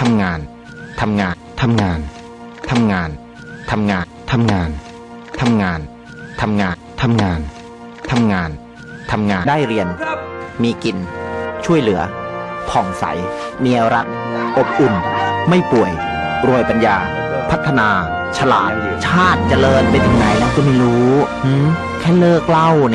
ทำงานทำงานทำงานทำงานทำงานทำงานทำงานทำงานทำงานทำงานทำงานได้เรียนครับมีกิน ช่วยเหลือ ผ่องใส เมียรัก อบอุ่น ไม่ป่วย รวยปัญญา พัฒนา ฉลาด ชาติเจริญไปถึงไหนแล้วก็ไม่รู้หืมแค่เลิกเหล่าเนี่ย